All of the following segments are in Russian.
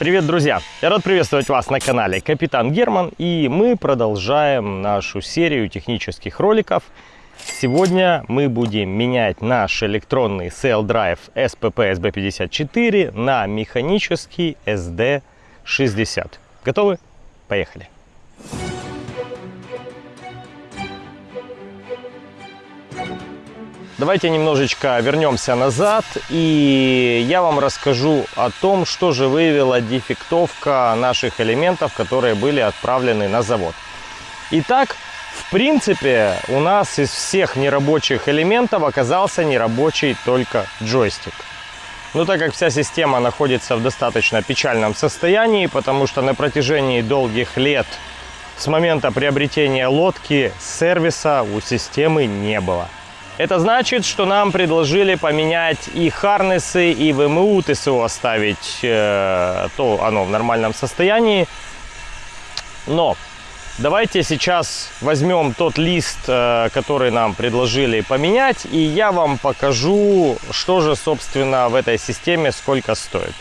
Привет, друзья! Я рад приветствовать вас на канале Капитан Герман, и мы продолжаем нашу серию технических роликов. Сегодня мы будем менять наш электронный Sail Drive SPP SB54 на механический SD60. Готовы? Поехали! Давайте немножечко вернемся назад и я вам расскажу о том, что же выявила дефектовка наших элементов, которые были отправлены на завод. Итак, в принципе, у нас из всех нерабочих элементов оказался нерабочий только джойстик. Но так как вся система находится в достаточно печальном состоянии, потому что на протяжении долгих лет с момента приобретения лодки сервиса у системы не было. Это значит, что нам предложили поменять и харнесы, и ВМУ ТСО оставить, э, то оно в нормальном состоянии. Но давайте сейчас возьмем тот лист, э, который нам предложили поменять, и я вам покажу, что же, собственно, в этой системе сколько стоит.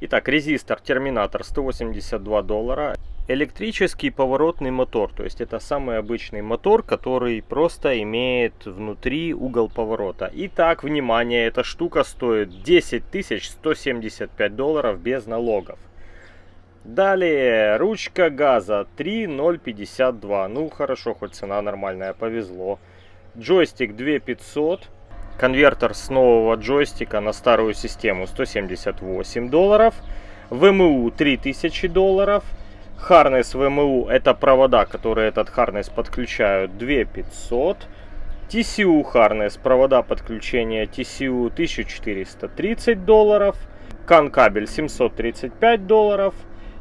Итак, резистор терминатор 182 доллара. Электрический поворотный мотор, то есть это самый обычный мотор, который просто имеет внутри угол поворота. Итак, внимание, эта штука стоит 10 175 долларов без налогов. Далее, ручка газа 3.052, ну хорошо, хоть цена нормальная, повезло. Джойстик 2500, конвертер с нового джойстика на старую систему 178 долларов. ВМУ 3000 долларов. Харнес ВМУ это провода, которые этот харнес подключают 2500. TCU харнес, провода подключения TCU 1430 долларов. Кан кабель 735 долларов.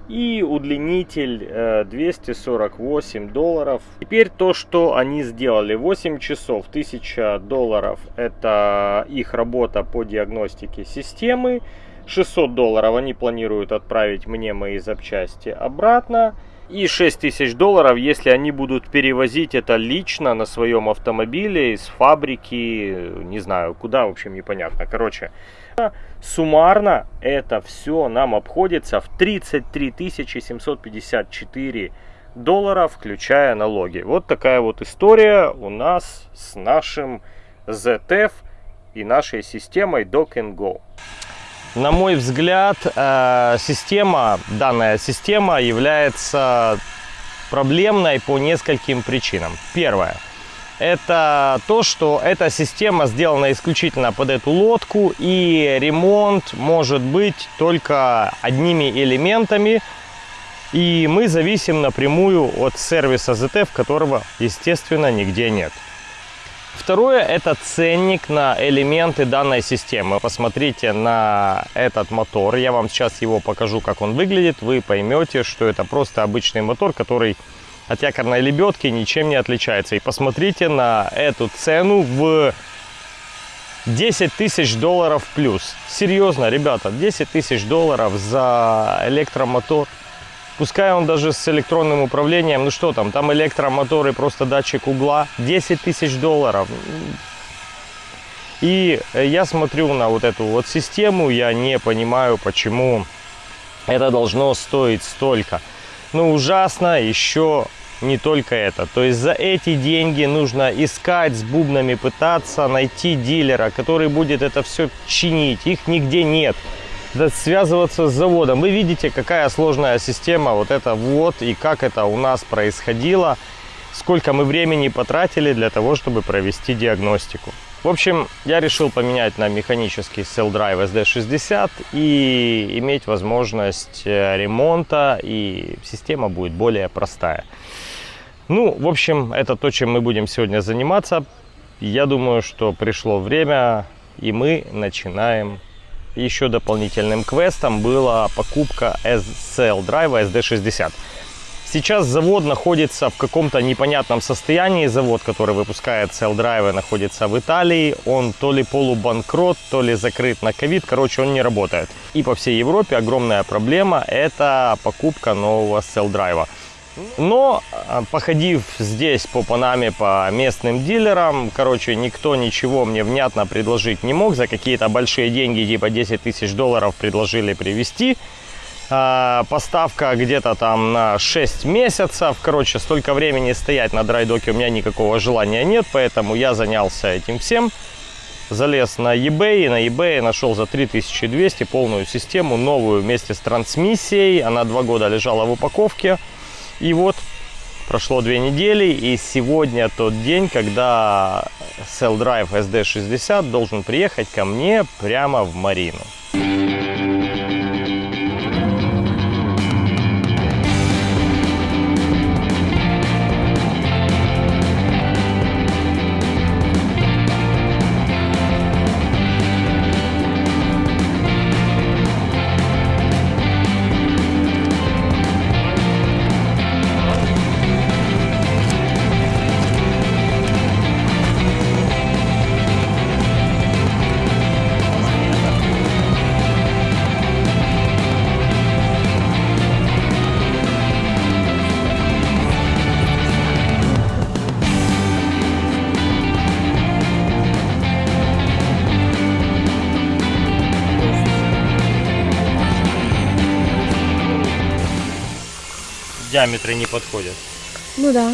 И удлинитель 248 э, долларов. Теперь то, что они сделали. 8 часов 1000 долларов. Это их работа по диагностике системы. 600 долларов они планируют отправить мне мои запчасти обратно. И 6000 долларов, если они будут перевозить это лично на своем автомобиле из фабрики, не знаю куда, в общем непонятно. Короче, суммарно это все нам обходится в 33 754 доллара, включая налоги. Вот такая вот история у нас с нашим ZF и нашей системой Dock and Go. На мой взгляд, э, система, данная система является проблемной по нескольким причинам. Первое. Это то, что эта система сделана исключительно под эту лодку и ремонт может быть только одними элементами. И мы зависим напрямую от сервиса ZF, которого, естественно, нигде нет. Второе – это ценник на элементы данной системы. Посмотрите на этот мотор. Я вам сейчас его покажу, как он выглядит. Вы поймете, что это просто обычный мотор, который от якорной лебедки ничем не отличается. И посмотрите на эту цену в 10 тысяч долларов плюс. Серьезно, ребята, 10 тысяч долларов за электромотор – Пускай он даже с электронным управлением, ну что там, там электромоторы, просто датчик угла, 10 тысяч долларов. И я смотрю на вот эту вот систему, я не понимаю, почему это должно стоить столько. Ну, ужасно еще не только это. То есть за эти деньги нужно искать с бубнами, пытаться найти дилера, который будет это все чинить. Их нигде нет связываться с заводом. Вы видите, какая сложная система вот это вот и как это у нас происходило, сколько мы времени потратили для того, чтобы провести диагностику. В общем, я решил поменять на механический Cell Drive SD60 и иметь возможность э, ремонта, и система будет более простая. Ну, в общем, это то, чем мы будем сегодня заниматься. Я думаю, что пришло время, и мы начинаем еще дополнительным квестом была покупка SL драйва SD60. Сейчас завод находится в каком-то непонятном состоянии. Завод, который выпускает cell драйвы, находится в Италии. Он то ли полубанкрот, то ли закрыт на ковид. Короче, он не работает. И по всей Европе огромная проблема – это покупка нового cell драйва. Но, а, походив здесь по Панаме, по местным дилерам, короче, никто ничего мне внятно предложить не мог. За какие-то большие деньги, типа 10 тысяч долларов, предложили привезти А, поставка где-то там на 6 месяцев. Короче, столько времени стоять на драйдоке у меня никакого желания нет, поэтому я занялся этим всем. Залез на eBay, на eBay нашел за 3200 полную систему, новую вместе с трансмиссией. Она два года лежала в упаковке. И вот прошло две недели, и сегодня тот день, когда Cell Drive SD60 должен приехать ко мне прямо в Марину. Диаметры не подходят. Ну да.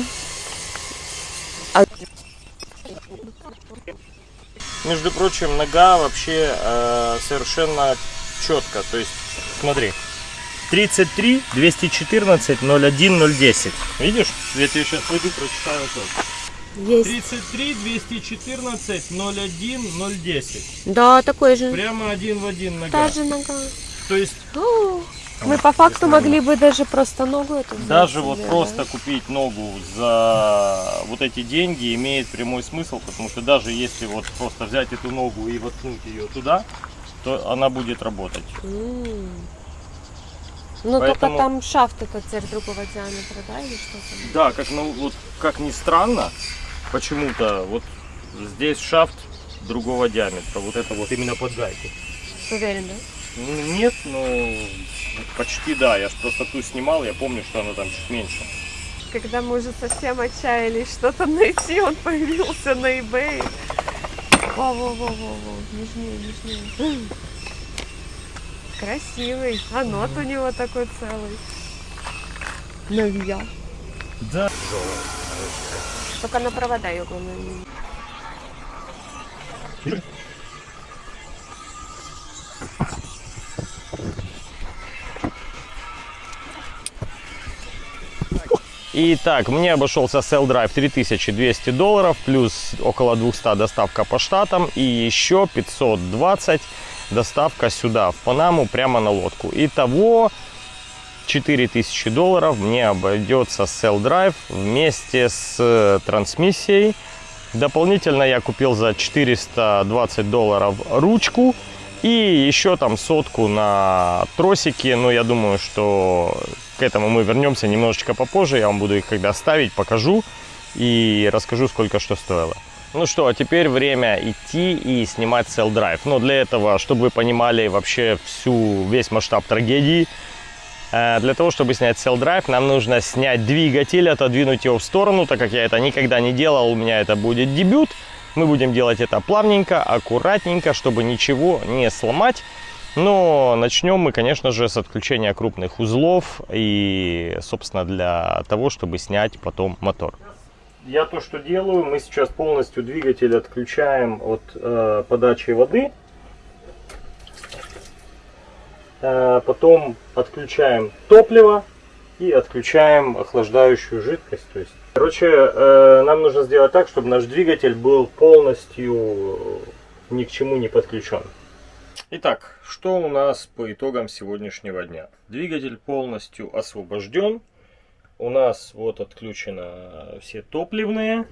Между прочим, нога вообще э, совершенно четко. То есть, смотри, 33, 214, 01, 010. Видишь? Я тебе сейчас пойду прочитаю это. Есть. 33, 214, 01, 010. Да, такой же. Прямо один в один нога. Та же нога. То есть, О, мы по факту могли бы даже просто ногу эту взять даже вот себе, просто да? купить ногу за вот эти деньги имеет прямой смысл, потому что даже если вот просто взять эту ногу и воткнуть ее туда, то она будет работать. М. Ну Поэтому- только там шафт этот теперь другого диаметра, да, или что там? Да, как, ну, вот, как ни странно, почему-то вот здесь шафт другого диаметра. Вот это вот именно под гайку. Уверен, да? Ну, Нет, но почти да. Я просто ту снимал, я помню, что она там чуть меньше. Когда мы уже совсем отчаялись что-то найти, он появился на eBay. Во-во-во-во-во, нежнее, нежнее. Красивый. А нот у него такой целый. Новья. Да. Только на провода ее, главное, Итак, мне обошелся Cell Drive 3200 долларов, плюс около 200 доставка по штатам и еще 520 доставка сюда, в Панаму, прямо на лодку. Итого 4000 долларов мне обойдется Cell Drive вместе с э, трансмиссией. Дополнительно я купил за 420 долларов ручку и еще там сотку на тросики. Но я думаю, что к этому мы вернемся немножечко попозже. Я вам буду их когда ставить, покажу и расскажу, сколько что стоило. Ну что, а теперь время идти и снимать Cell Drive. Но для этого, чтобы вы понимали вообще всю, весь масштаб трагедии, Э, Для того, чтобы снять Cell Drive, нам нужно снять двигатель, отодвинуть его в сторону, так как я это никогда не делал, у меня это будет дебют. Мы будем делать это плавненько, аккуратненько, чтобы ничего не сломать. Но начнем мы, конечно же, с отключения крупных узлов и, собственно, для того, чтобы снять потом мотор. Я то, что делаю, мы сейчас полностью двигатель отключаем от э, подачи воды. Э, потом отключаем топливо и отключаем охлаждающую жидкость. То есть, короче, э, нам нужно сделать так, чтобы наш двигатель был полностью ни к чему не подключен. Итак, что у нас по итогам сегодняшнего дня? Двигатель полностью освобожден. У нас вот отключено все топливные.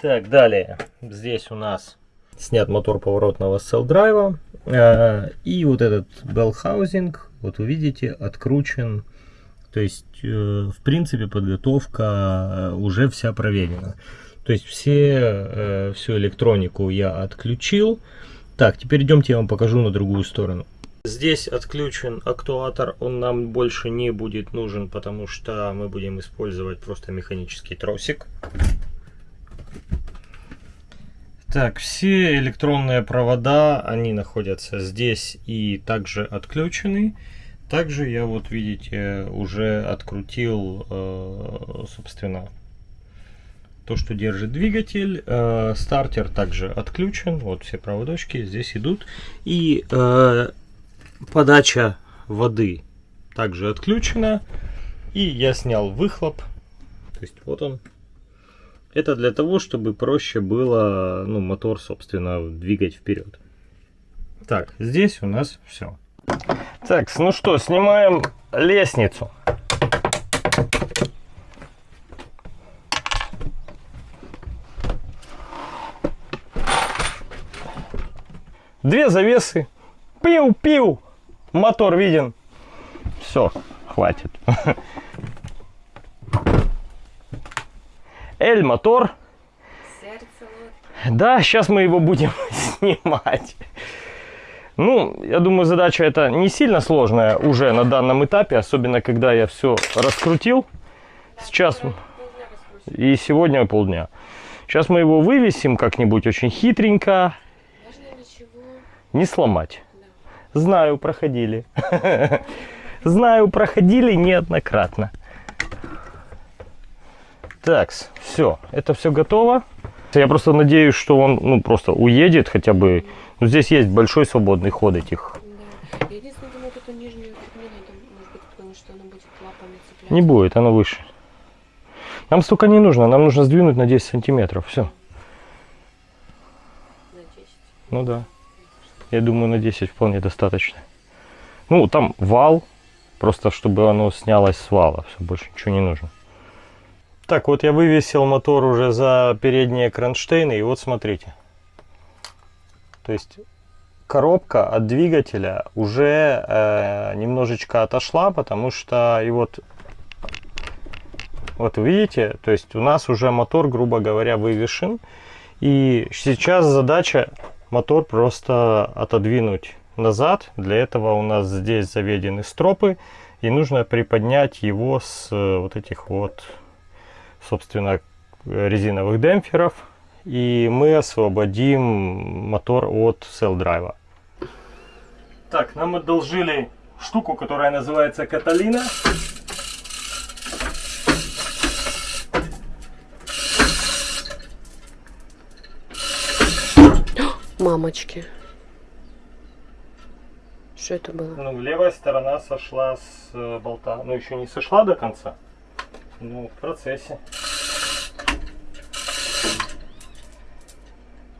Так, далее. Здесь у нас снят мотор поворотного селл-драйва. Э, И вот этот housing, вот вы видите, откручен. То есть, э, в принципе, подготовка э, уже вся проверена. То есть, все, всю электронику я отключил. Так, теперь идемте я вам покажу на другую сторону. Здесь отключен актуатор, он нам больше не будет нужен, потому что мы будем использовать просто механический тросик. Так, все электронные провода, они находятся здесь и также отключены. Также я вот, видите, уже открутил, э, собственно, то, что держит двигатель. Э, стартер также отключен. Вот все проводочки здесь идут. И э, подача воды также отключена. И я снял выхлоп. То есть вот он. Это для того, чтобы проще было ну, мотор, собственно, двигать вперед. Так, здесь у нас все. Так, ну что, снимаем лестницу. Две завесы. Пиу-пиу. Мотор виден. Все, хватит. Эль мотор. Сердце вот. Да, сейчас мы его будем снимать. Ну, я думаю, задача эта не сильно сложная уже на данном этапе, особенно когда я все раскрутил. Сейчас и сегодня полдня. Сейчас мы его вывесим как-нибудь очень хитренько? Не сломать. Знаю, проходили. Знаю, проходили неоднократно. Так, все, это все готово. Я просто надеюсь, что он ну, просто уедет хотя бы. Ну, здесь есть большой свободный ход этих. Да. Единственное думаю, эту нижнюю не надо, может быть, потому что она будет лапами цепляться. Не будет, оно выше. Нам столько не нужно, нам нужно сдвинуть на 10 сантиметров. Все. На 10. Ну да. Я думаю, на 10 вполне достаточно. Ну, там вал, просто чтобы оно снялось с вала. Все, больше ничего не нужно. Так, вот я вывесил мотор уже за передние кронштейны. И вот смотрите. То есть коробка от двигателя уже э, немножечко отошла, потому что и вот вот видите, то есть у нас уже мотор, грубо говоря, вывешен. И сейчас задача мотор просто отодвинуть назад. Для этого у нас здесь заведены стропы. И нужно приподнять его с э, вот этих вот, собственно, резиновых демпферов. И мы освободим мотор от селл-драйва. Так, нам одолжили штуку, которая называется Каталина. Мамочки. Что это было? Ну, левая сторона сошла с э, болта. Ну, еще не сошла до конца. Ну, в процессе.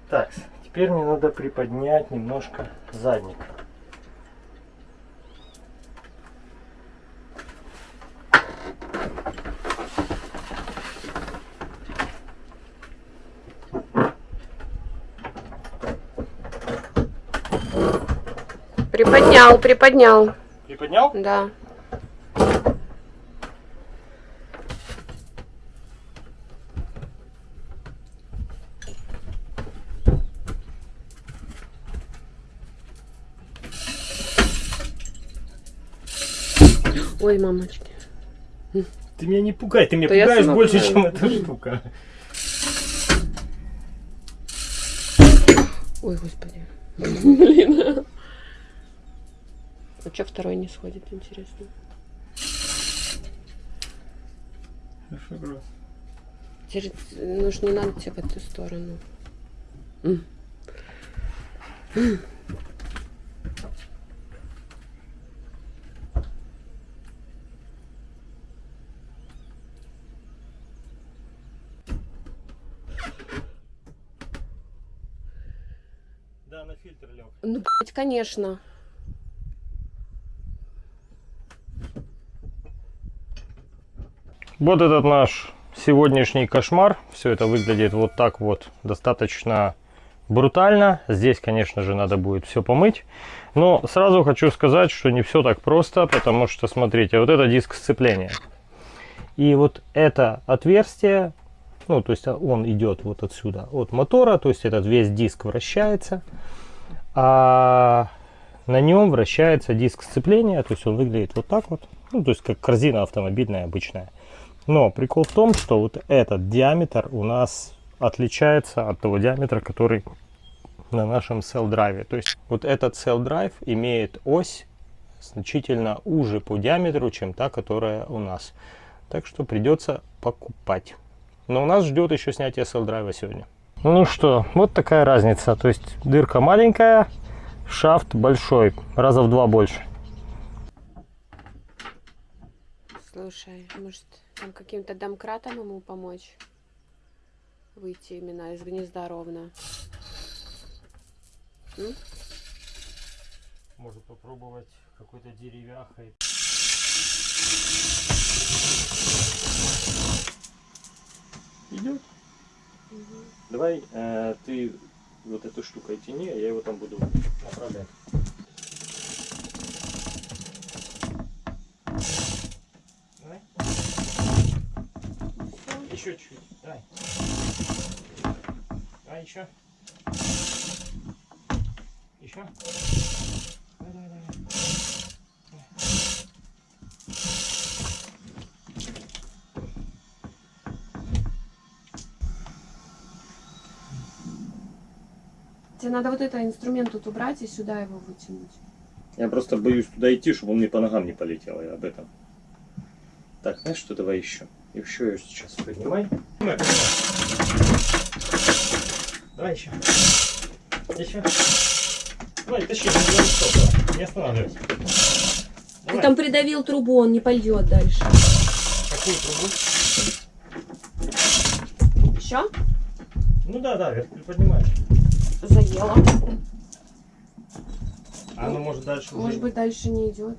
Так, теперь мне надо приподнять немножко задник. Приподнял, приподнял. Приподнял? Да. Ой, мамочки. Ты меня не пугай, ты меня я пугаешь больше, пугаю. чем эта штука. Ой, господи. Блин. А что второй не сходит, интересно? Теперь, ну ж не надо тебе в эту сторону. Да, на фильтр лег. Ну, блядь, конечно. Вот этот наш сегодняшний кошмар. Все это выглядит вот так вот достаточно брутально. Здесь, конечно же, надо будет все помыть. Но сразу хочу сказать, что не все так просто, потому что, смотрите, вот это диск сцепления. И вот это отверстие, ну, то есть он идет вот отсюда, от мотора, то есть этот весь диск вращается. А на нем вращается диск сцепления, то есть он выглядит вот так вот. Ну, то есть как корзина автомобильная обычная. Но прикол в том, что вот этот диаметр у нас отличается от того диаметра, который на нашем cell драйве. То есть вот этот cell драйв имеет ось значительно уже по диаметру, чем та, которая у нас. Так что придется покупать. Но у нас ждет еще снятие селл-драйва сегодня. Ну что, вот такая разница. То есть дырка маленькая, шафт большой, раза в два больше. Слушай, может, там каким-то домкратом ему помочь? Выйти именно из гнезда ровно. М? Может попробовать какой-то деревяхой. Идет. Давай э, ты вот эту штукой тяни, а я его там буду направлять. Давай. Еще чуть. Давай. Давай еще. Еще. Давай, давай, давай. Тебе надо вот этот инструмент тут убрать и сюда его вытянуть. Я просто боюсь туда идти, чтобы он мне по ногам не полетел, я об этом. Так, знаешь что, давай еще. Еще ее сейчас поднимай. Давай еще. Еще. Давай, тащи, не давай. Не останавливайся. Ты Давай. там придавил трубу, он не пойдет дальше. Какую трубу? Еще? Ну да, да, вверх приподнимаешь. Заела. А она может дальше уже... Может быть, дальше не идет.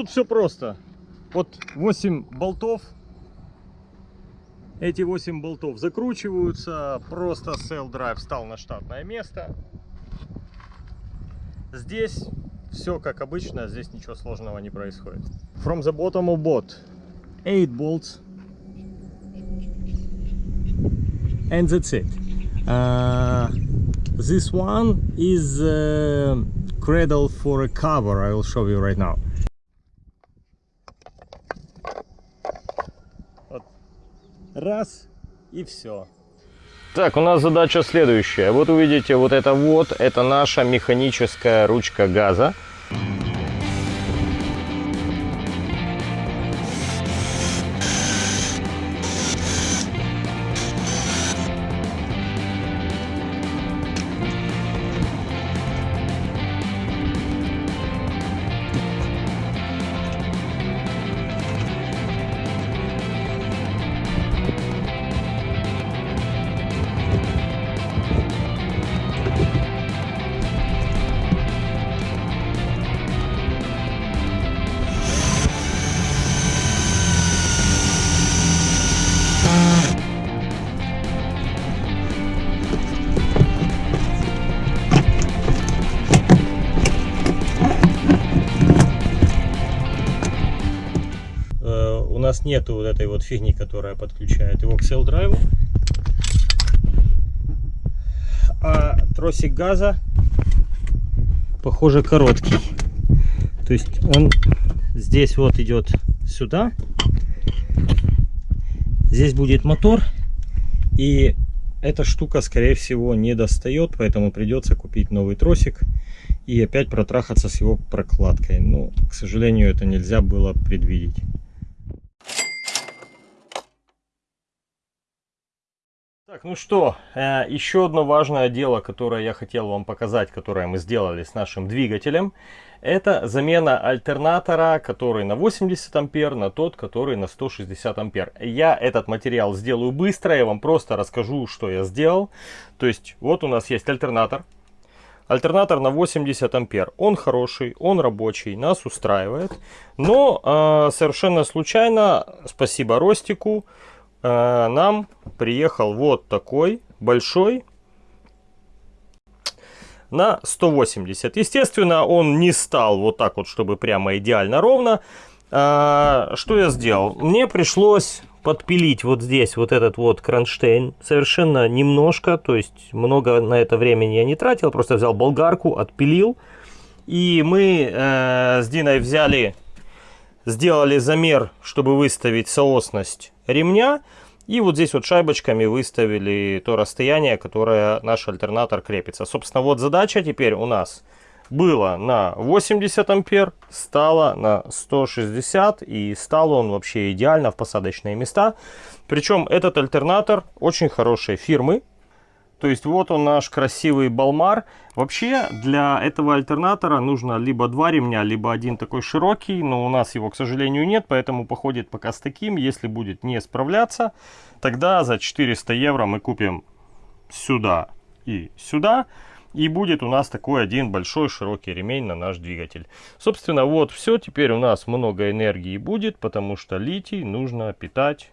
Тут все просто. Вот 8 болтов. Эти 8 болтов закручиваются. Просто Cell Drive встал на штатное место. Здесь все как обычно. Здесь ничего сложного не происходит. From the bottom of boat. 8 bolts. And that's it. Uh, this one is uh, cradle for a cover. I will show you right now. Раз и все. Так, у нас задача следующая. Вот увидите, вот это вот, это наша механическая ручка газа. Нету вот этой вот фигни, которая подключает его к cell драйву. А тросик газа, похоже, короткий. То есть он здесь вот идет сюда. Здесь будет мотор. И эта штука, скорее всего, не достает, поэтому придется купить новый тросик и опять протрахаться с его прокладкой. Но, к сожалению, это нельзя было предвидеть. Так, ну что, э, еще одно важное дело, которое я хотел вам показать, которое мы сделали с нашим двигателем, это замена альтернатора, который на 80 ампер, на тот, который на 160 ампер. Я этот материал сделаю быстро, я вам просто расскажу, что я сделал. То есть, вот у нас есть альтернатор. Альтернатор на 80 ампер. Он хороший, он рабочий, нас устраивает. Но э, совершенно случайно, спасибо Ростику, э, нам приехал вот такой большой на 180. Естественно, он не стал вот так вот, чтобы прямо идеально ровно. А, что я сделал? Мне пришлось подпилить вот здесь вот этот вот кронштейн совершенно немножко, то есть много на это времени я не тратил, просто взял болгарку, отпилил. И мы э, с Диной взяли, сделали замер, чтобы выставить соосность ремня. И вот здесь вот шайбочками выставили то расстояние, которое наш альтернатор крепится. Собственно, вот задача теперь у нас было на 80 ампер, стало на 160 и стал он вообще идеально в посадочные места. Причем этот альтернатор очень хорошей фирмы, то есть вот он наш красивый Балмар. Вообще для этого альтернатора нужно либо два ремня, либо один такой широкий. Но у нас его, к сожалению, нет, поэтому походит пока с таким. Если будет не справляться, тогда за 400 евро мы купим сюда и сюда. И будет у нас такой один большой широкий ремень на наш двигатель. Собственно, вот все. Теперь у нас много энергии будет, потому что литий нужно питать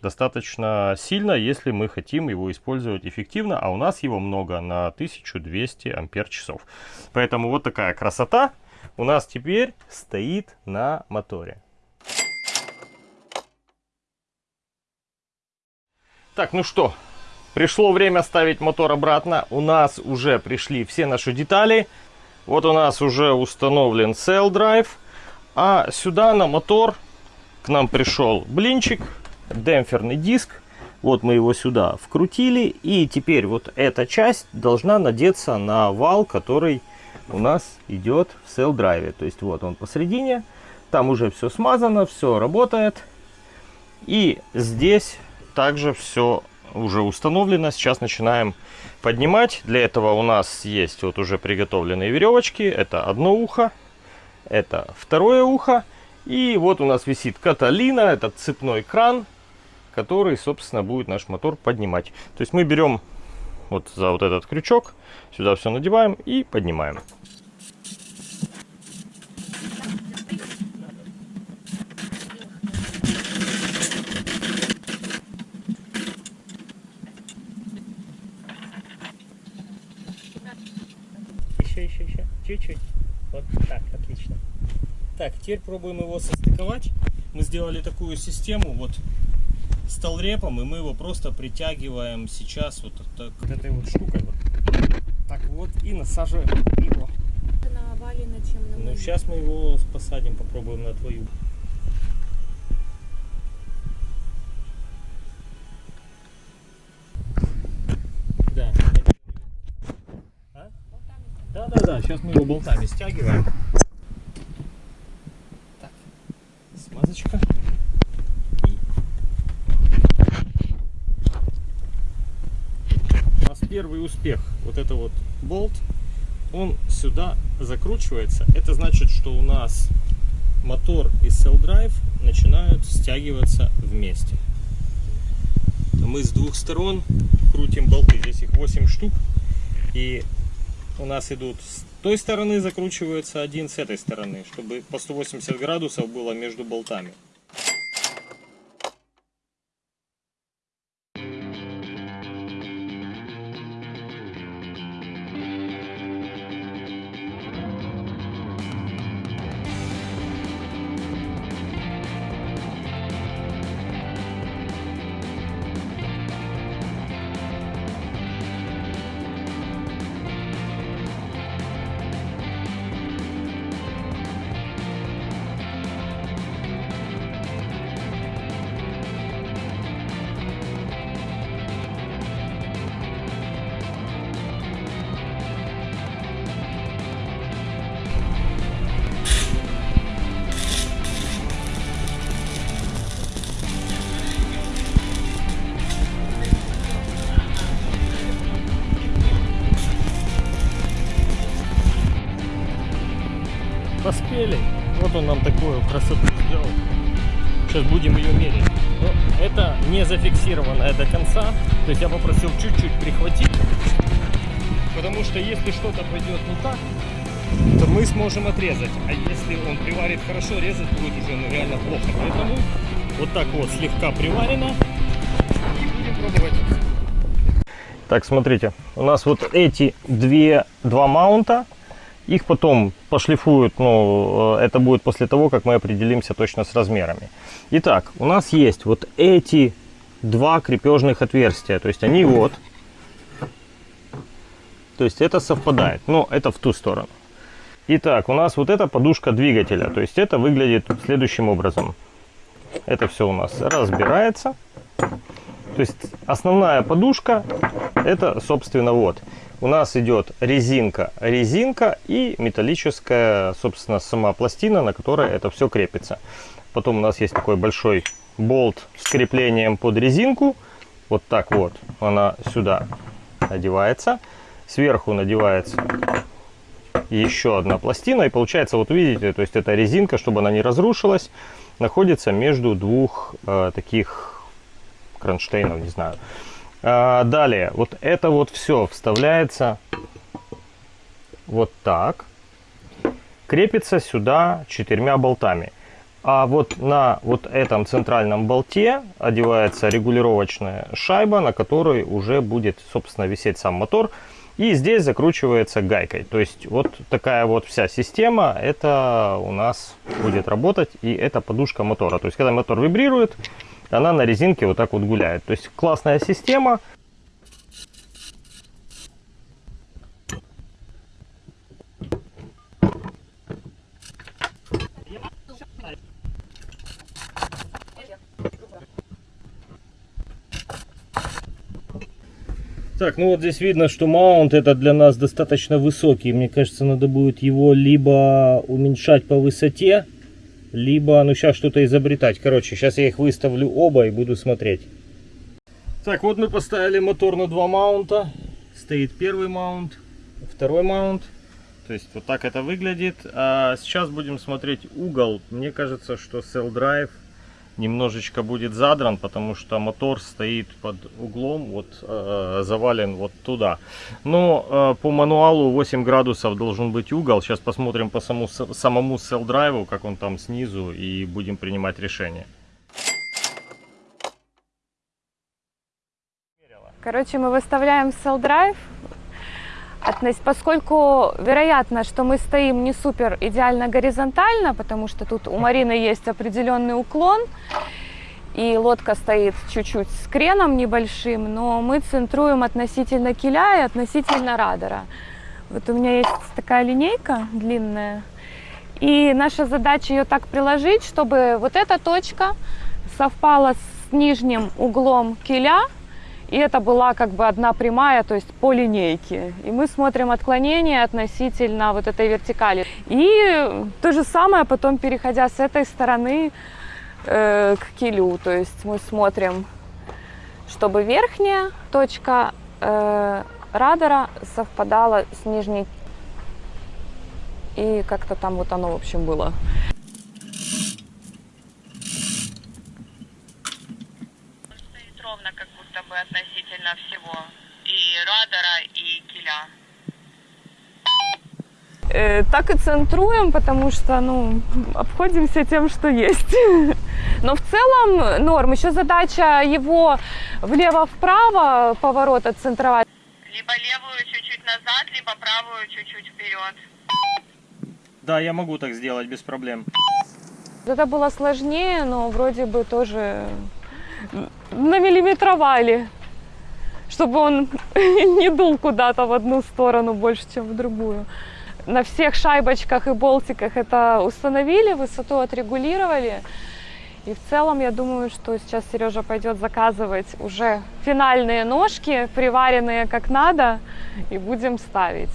достаточно сильно, если мы хотим его использовать эффективно, а у нас его много на 1200 ампер часов. Поэтому вот такая красота у нас теперь стоит на моторе. Так, ну что, пришло время ставить мотор обратно. У нас уже пришли все наши детали. Вот у нас уже установлен Cell Drive. А сюда на мотор к нам пришел блинчик демпферный диск. Вот мы его сюда вкрутили. И теперь вот эта часть должна надеться на вал, который у нас идет в Drive. То есть вот он посередине. Там уже все смазано, все работает. И здесь также все уже установлено. Сейчас начинаем поднимать. Для этого у нас есть вот уже приготовленные веревочки. Это одно ухо, это второе ухо. И вот у нас висит Каталина, это цепной кран который, собственно, будет наш мотор поднимать. То есть мы берем вот за вот этот крючок, сюда все надеваем и поднимаем. Еще, еще, еще. Чуть-чуть. Вот так, отлично. Так, теперь пробуем его состыковать. Мы сделали такую систему, вот столрепом, и мы его просто притягиваем сейчас вот так, этой вот штукой. Вот. Так вот, и насаживаем его. На Валина, чем на Ну, сейчас мы его посадим, попробуем на твою. Да. А? Да, да, да, сейчас мы его болтами стягиваем. Так, смазочка. первый успех. Вот это вот болт, он сюда закручивается. Это значит, что у нас мотор и drive начинают стягиваться вместе. Мы с двух сторон крутим болты. Здесь их 8 штук. И у нас идут с той стороны закручивается один, с этой стороны, чтобы по 180 градусов было между болтами. Поспели. Вот он нам такую красоту сделал. Сейчас будем ее мерить. Но это не зафиксированное до конца. То есть я попросил чуть-чуть прихватить. Потому что если что-то пойдет не так, то мы сможем отрезать. А если он приварит хорошо, резать будет уже ну, реально плохо. Поэтому вот так вот слегка приварено. И будем пробовать. Так, смотрите, у нас вот эти две, два маунта, их потом пошлифуют, ну, э, это будет после того, как мы определимся точно с размерами. Итак, у нас есть вот эти два крепежных отверстия, то есть они вот, то есть это совпадает, но это в ту сторону. Итак, у нас вот эта подушка двигателя, то есть это выглядит следующим образом. Это все у нас разбирается. То есть основная подушка, это, собственно, вот. У нас идет резинка, резинка и металлическая, собственно, сама пластина, на которой это все крепится. Потом у нас есть такой большой болт с креплением под резинку. Вот так вот она сюда одевается. Сверху надевается еще одна пластина. И получается, вот видите, то есть эта резинка, чтобы она не разрушилась, находится между двух э, таких кронштейнов, не знаю. А, далее, вот это вот все вставляется вот так. Крепится сюда четырьмя болтами. А вот на вот этом центральном болте одевается регулировочная шайба, на которой уже будет, собственно, висеть сам мотор. И здесь закручивается гайкой. То есть вот такая вот вся система, это у нас будет работать. И это подушка мотора. То есть когда мотор вибрирует, она на резинке вот так вот гуляет. То есть классная система. Так, ну вот здесь видно, что маунт это для нас достаточно высокий. Мне кажется, надо будет его либо уменьшать по высоте, либо, ну, сейчас что-то изобретать. Короче, сейчас я их выставлю оба и буду смотреть. Так, вот мы поставили мотор на два маунта. Стоит первый маунт, второй маунт. То есть вот так это выглядит. А сейчас будем смотреть угол. Мне кажется, что Cell Drive немножечко будет задран, потому что мотор стоит под углом, вот э, завален вот туда. Но э, по мануалу 8 градусов должен быть угол. Сейчас посмотрим по самому, самому cell драйву, как он там снизу, и будем принимать решение. Короче, мы выставляем cell drive поскольку вероятно, что мы стоим не супер идеально горизонтально, потому что тут у Марины есть определенный уклон, и лодка стоит чуть-чуть с креном небольшим, но мы центруем относительно киля и относительно радара. Вот у меня есть такая линейка длинная, и наша задача ее так приложить, чтобы вот эта точка совпала с нижним углом киля, и это была как бы одна прямая, то есть по линейке. И мы смотрим отклонение относительно вот этой вертикали. И то же самое потом, переходя с этой стороны э, к килю. То есть мы смотрим, чтобы верхняя точка э, радара совпадала с нижней. И как-то там вот оно, в общем, было. относительно всего. И радара, и киля. Э, так и центруем, потому что, ну, обходимся тем, что есть. Но в целом норм. Еще задача его влево-вправо поворот отцентровать. Либо левую чуть-чуть назад, либо правую чуть-чуть вперед. Да, я могу так сделать без проблем. Это было сложнее, но вроде бы тоже намиллиметровали чтобы он не дул куда-то в одну сторону больше, чем в другую. На всех шайбочках и болтиках это установили, высоту отрегулировали. И в целом, я думаю, что сейчас Сережа пойдет заказывать уже финальные ножки, приваренные как надо, и будем ставить.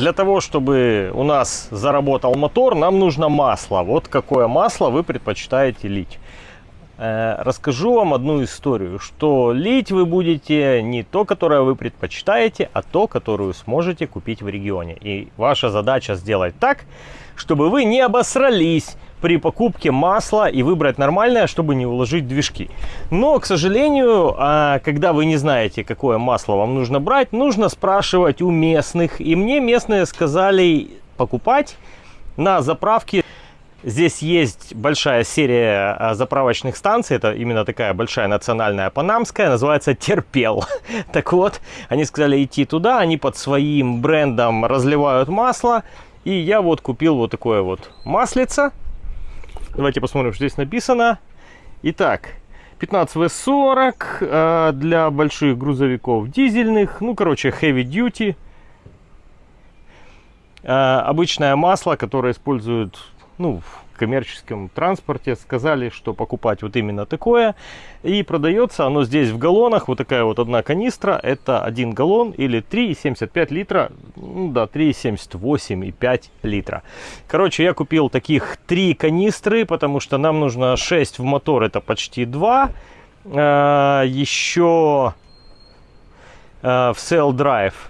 Для того, чтобы у нас заработал мотор, нам нужно масло. Вот какое масло вы предпочитаете лить. Э, расскажу вам одну историю, что лить вы будете не то, которое вы предпочитаете, а то, которую сможете купить в регионе. И ваша задача сделать так, чтобы вы не обосрались при покупке масла и выбрать нормальное, чтобы не уложить движки. Но, к сожалению, а, когда вы не знаете, какое масло вам нужно брать, нужно спрашивать у местных. И мне местные сказали покупать на заправке Здесь есть большая серия а, заправочных станций, это именно такая большая национальная панамская, называется Терпел. Так вот, они сказали идти туда, они под своим брендом разливают масло, и я вот купил вот такое вот маслице. Давайте посмотрим, что здесь написано. Итак, 15В40 э, для больших грузовиков дизельных, ну, короче, heavy duty. Э, обычное масло, которое используют ну, в коммерческом транспорте сказали, что покупать вот именно такое. И продается оно здесь в галлонах. Вот такая вот одна канистра. Это 1 галлон или 3,75 литра. Ну да, 3,78,5 литра. Короче, я купил таких 3 канистры, потому что нам нужно 6 в мотор. Это почти 2. А, еще а, в Cell Drive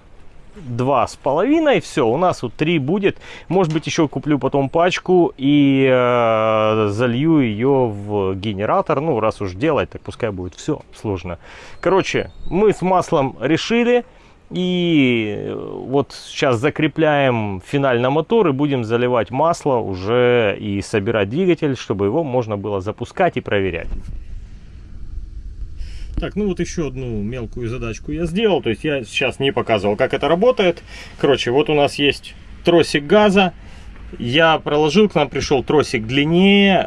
два с половиной. Все, у нас вот три будет. Может быть, еще куплю потом пачку и э, залью ее в генератор. Ну, раз уж делать, так пускай будет все сложно. Короче, мы с маслом решили. И вот сейчас закрепляем финально мотор и будем заливать масло уже и собирать двигатель, чтобы его можно было запускать и проверять. Так, ну вот еще одну мелкую задачку я сделал. То есть я сейчас не показывал, как это работает. Короче, вот у нас есть тросик газа. Я проложил, к нам пришел тросик длиннее,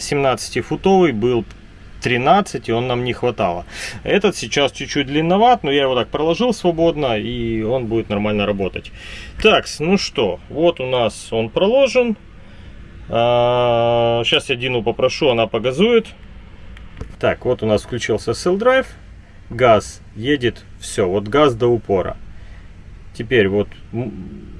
17-футовый, э, был 13, и он нам не хватало. Этот сейчас чуть-чуть длинноват, но я его так проложил свободно, и он будет нормально работать. Так, ну что, вот у нас он проложен. Сейчас я Дину попрошу, она погазует. Так, вот у нас включился Cell Drive. Газ едет, все, вот газ до упора. Теперь вот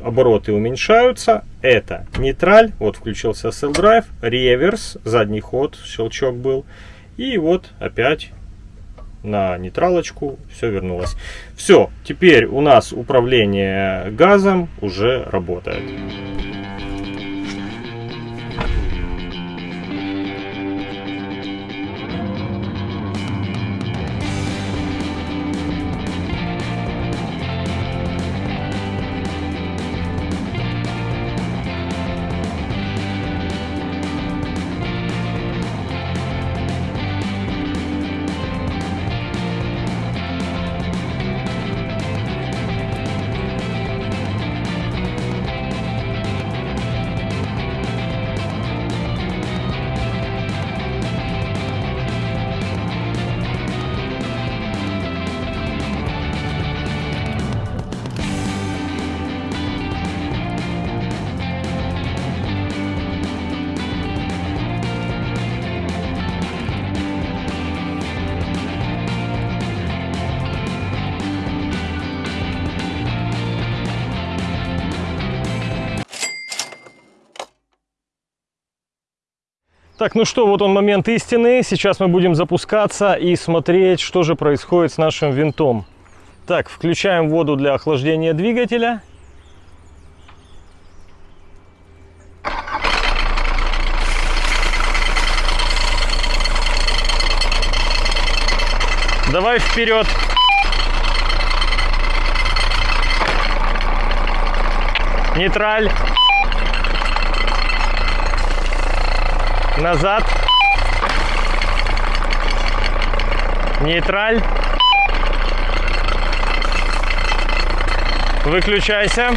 обороты уменьшаются. Это нейтраль, вот включился Cell Drive, реверс, задний ход, щелчок был. И вот опять на нейтралочку все вернулось. Все, теперь у нас управление газом уже работает. Так, ну что, вот он момент истины. Сейчас мы будем запускаться и смотреть, что же происходит с нашим винтом. Так, включаем воду для охлаждения двигателя. Давай вперед. Нейтраль. Назад, нейтраль, выключайся.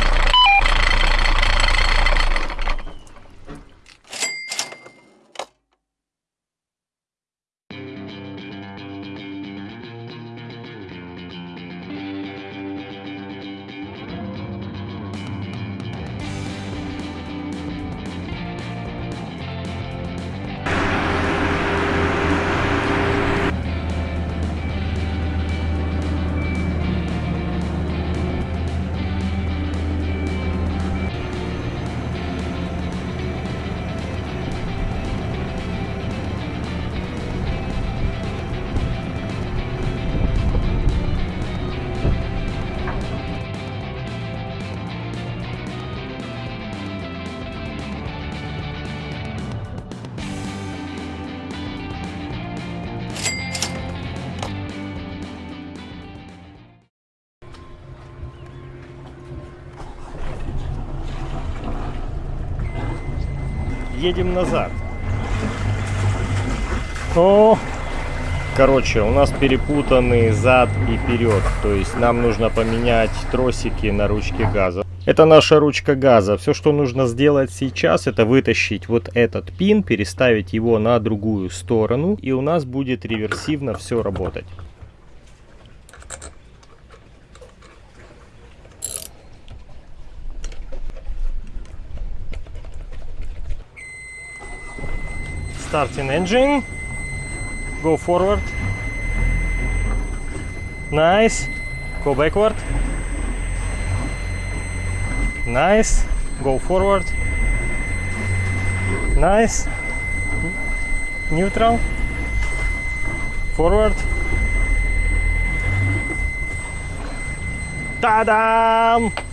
Едем назад. О, короче, у нас перепутаны зад и вперед. То есть нам нужно поменять тросики на ручке газа. Это наша ручка газа. Все, что нужно сделать сейчас, это вытащить вот этот пин, переставить его на другую сторону, и у нас будет реверсивно все работать. starting engine. Go forward. Nice. Go backward. Nice. Go forward. Nice. Neutral. Forward. Ta -da!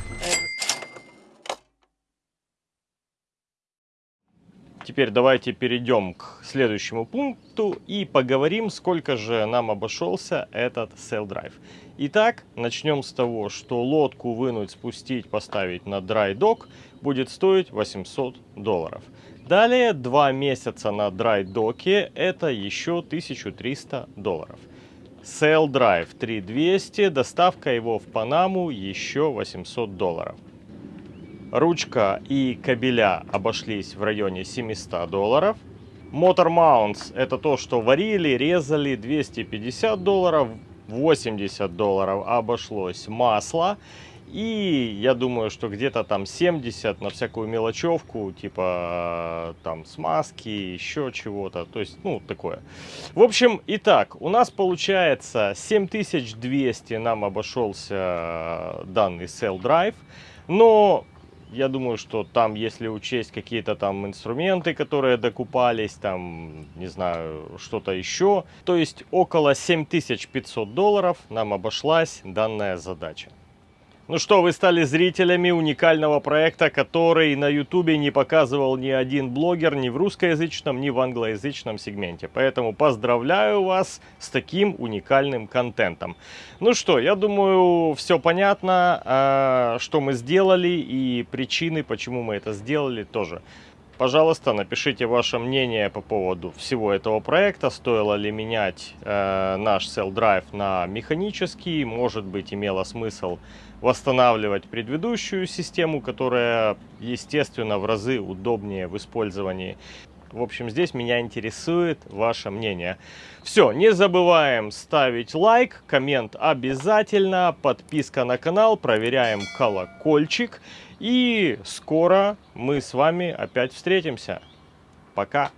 Теперь давайте перейдем к следующему пункту и поговорим, сколько же нам обошелся этот Sail Drive. Итак, начнем с того, что лодку вынуть, спустить, поставить на dock будет стоить 800 долларов. Далее, два месяца на dry доке это еще 1300 долларов. Sail Drive 3200, доставка его в Панаму еще 800 долларов. Ручка и кабеля обошлись в районе 700 долларов. Motor Mounts это то, что варили, резали 250 долларов. 80 долларов обошлось масло. И я думаю, что где-то там 70 на всякую мелочевку, типа там смазки, еще чего-то. То есть, ну, такое. В общем, итак, у нас получается 7200 нам обошелся данный Cell Drive. Но я думаю, что там, если учесть какие-то там инструменты, которые докупались, там, не знаю, что-то еще, то есть около 7500 долларов нам обошлась данная задача. Ну что, вы стали зрителями уникального проекта, который на ютубе не показывал ни один блогер ни в русскоязычном, ни в англоязычном сегменте. Поэтому поздравляю вас с таким уникальным контентом. Ну что, я думаю, все понятно, а, что мы сделали и причины, почему мы это сделали тоже. Пожалуйста, напишите ваше мнение по поводу всего этого проекта. Стоило ли менять э, наш Cell Drive на механический? Может быть, имело смысл восстанавливать предыдущую систему, которая, естественно, в разы удобнее в использовании. В общем, здесь меня интересует ваше мнение. Все, не забываем ставить лайк, коммент обязательно, подписка на канал, проверяем колокольчик. И скоро мы с вами опять встретимся. Пока!